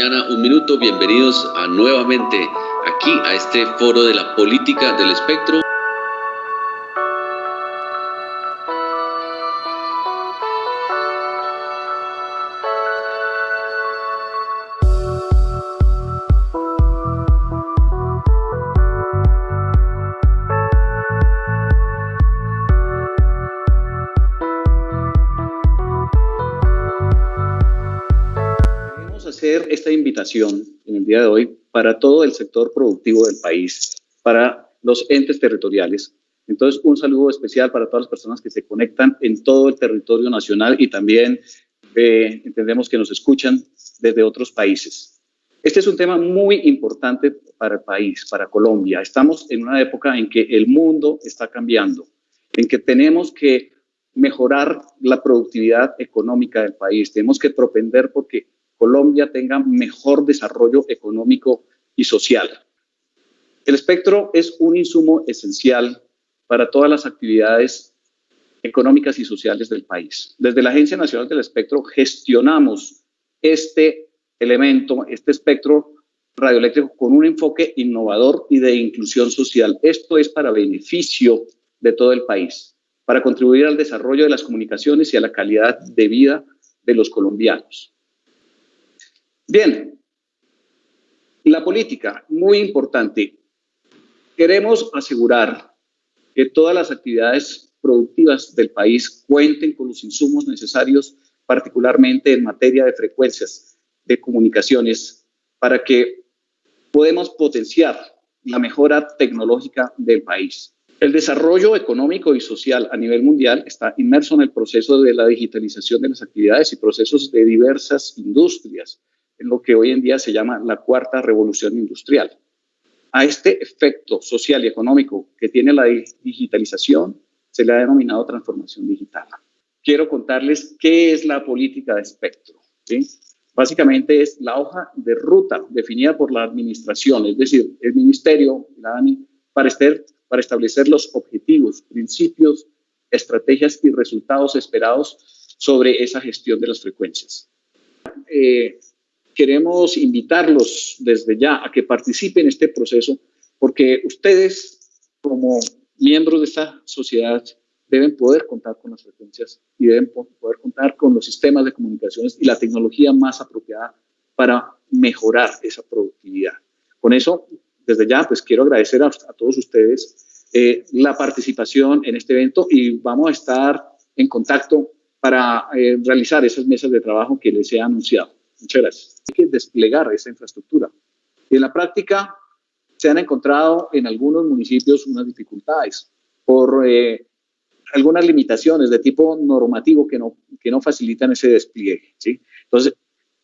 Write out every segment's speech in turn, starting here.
Un minuto, bienvenidos a nuevamente aquí a este foro de la política del espectro. Esta invitación en el día de hoy para todo el sector productivo del país, para los entes territoriales. Entonces, un saludo especial para todas las personas que se conectan en todo el territorio nacional y también eh, entendemos que nos escuchan desde otros países. Este es un tema muy importante para el país, para Colombia. Estamos en una época en que el mundo está cambiando, en que tenemos que mejorar la productividad económica del país. Tenemos que propender porque Colombia tenga mejor desarrollo económico y social. El espectro es un insumo esencial para todas las actividades económicas y sociales del país. Desde la Agencia Nacional del Espectro gestionamos este elemento, este espectro radioeléctrico con un enfoque innovador y de inclusión social. Esto es para beneficio de todo el país, para contribuir al desarrollo de las comunicaciones y a la calidad de vida de los colombianos. Bien, la política, muy importante. Queremos asegurar que todas las actividades productivas del país cuenten con los insumos necesarios, particularmente en materia de frecuencias de comunicaciones, para que podamos potenciar la mejora tecnológica del país. El desarrollo económico y social a nivel mundial está inmerso en el proceso de la digitalización de las actividades y procesos de diversas industrias, lo que hoy en día se llama la cuarta revolución industrial. A este efecto social y económico que tiene la digitalización se le ha denominado transformación digital. Quiero contarles qué es la política de espectro. Básicamente es la hoja de ruta definida por la administración, es decir, el ministerio, la ANI, para, para establecer los objetivos, principios, estrategias y resultados esperados sobre esa gestión de las frecuencias. Eh, queremos invitarlos desde ya a que participen en este proceso, porque ustedes, como miembros de esta sociedad, deben poder contar con las frecuencias y deben poder contar con los sistemas de comunicaciones y la tecnología más apropiada para mejorar esa productividad. Con eso, desde ya, pues quiero agradecer a, todos ustedes eh, la participación en este evento y vamos a estar en contacto para eh, realizar esas mesas de trabajo que les he anunciado. Muchas gracias que desplegar esa infraestructura. Y en la práctica se han encontrado en algunos municipios unas dificultades por eh, algunas limitaciones de tipo normativo que no, que no facilitan ese despliegue. ¿sí? Entonces,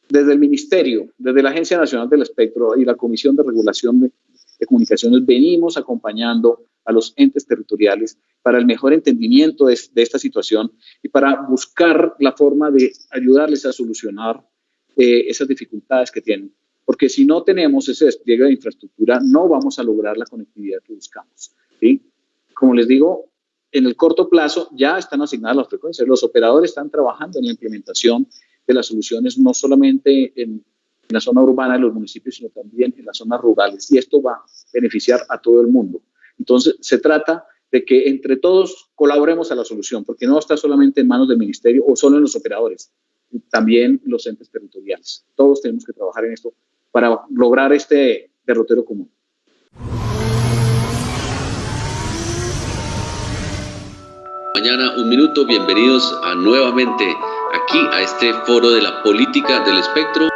desde el Ministerio, desde la Agencia Nacional del Espectro y la Comisión de Regulación de, de Comunicaciones, venimos acompañando a los entes territoriales para el mejor entendimiento de, de, esta situación y para buscar la forma de ayudarles a solucionar esas dificultades que tienen. Porque si no tenemos ese despliegue de infraestructura, no vamos a lograr la conectividad que buscamos. ¿sí? Como les digo, en el corto plazo ya están asignadas las frecuencias. Los operadores están trabajando en la implementación de las soluciones, no solamente en, en la zona urbana de los municipios, sino también en las zonas rurales. Y esto va a beneficiar a todo el mundo. Entonces, se trata de que entre todos colaboremos a la solución, porque no está solamente en manos del ministerio o solo en los operadores también los entes territoriales. Todos tenemos que trabajar en esto para lograr este derrotero común. Mañana, un minuto, bienvenidos a nuevamente aquí a este foro de la política del espectro.